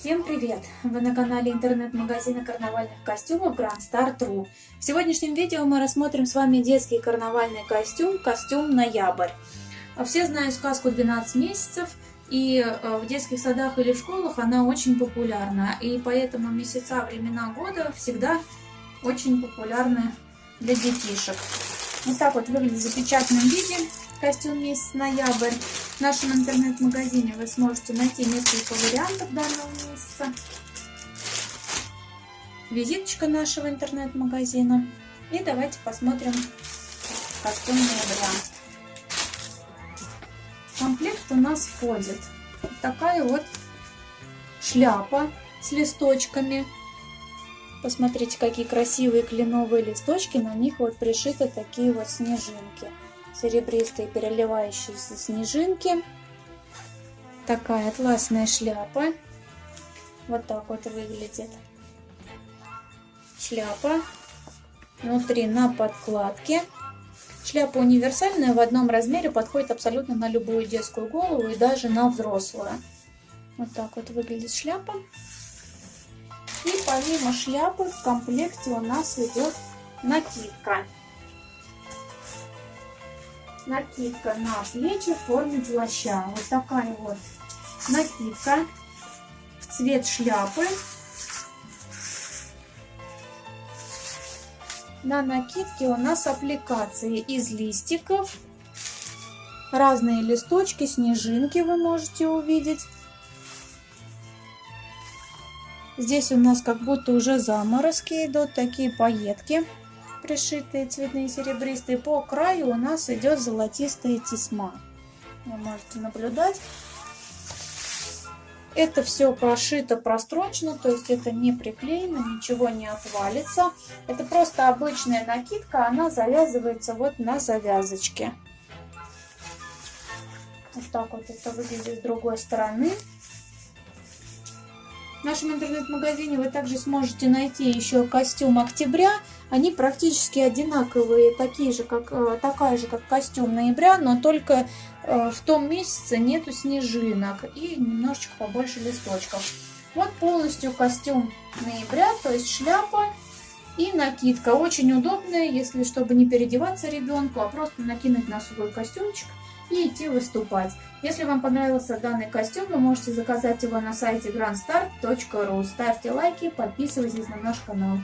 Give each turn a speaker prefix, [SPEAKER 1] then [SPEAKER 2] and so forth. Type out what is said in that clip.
[SPEAKER 1] Всем привет! Вы на канале интернет-магазина карнавальных костюмов Grand Star.ru В сегодняшнем видео мы рассмотрим с вами детский карнавальный костюм, костюм Ноябрь. Все знают сказку 12 месяцев, и э, в детских садах или школах она очень популярна. И поэтому месяца, времена года всегда очень популярны для детишек. Вот так вот выглядит в запечатанном виде костюм месяц ноябрь. В нашем интернет-магазине вы сможете найти несколько вариантов данного месяца. Визиточка нашего интернет-магазина. И давайте посмотрим костюм ноября. В комплект у нас входит такая вот шляпа с листочками. Посмотрите, какие красивые кленовые листочки. На них вот пришиты такие вот снежинки серебристые переливающиеся снежинки. Такая атласная шляпа. Вот так вот выглядит шляпа. Внутри на подкладке. Шляпа универсальная, в одном размере, подходит абсолютно на любую детскую голову и даже на взрослую. Вот так вот выглядит шляпа. И помимо шляпы в комплекте у нас идет накидка накидка на плечи в форме плаща. Вот такая вот накидка в цвет шляпы. На накидке у нас аппликации из листиков. Разные листочки, снежинки вы можете увидеть. Здесь у нас как будто уже заморозки идут, такие пайетки пришитые цветные серебристые. По краю у нас идет золотистая тесьма. Вы можете наблюдать. Это все прошито прострочно, то есть это не приклеено, ничего не отвалится. Это просто обычная накидка, она завязывается вот на завязочке. Вот так вот это выглядит с другой стороны. В нашем интернет-магазине вы также сможете найти еще костюм октября. Они практически одинаковые, такие же, как, э, такая же, как костюм ноября, но только э, в том месяце нету снежинок и немножечко побольше листочков. Вот полностью костюм ноября, то есть шляпа и накидка. Очень удобная, если чтобы не переодеваться ребенку, а просто накинуть на свой костюмчик и идти выступать. Если вам понравился данный костюм, вы можете заказать его на сайте grandstar.ru. Ставьте лайки, подписывайтесь на наш канал.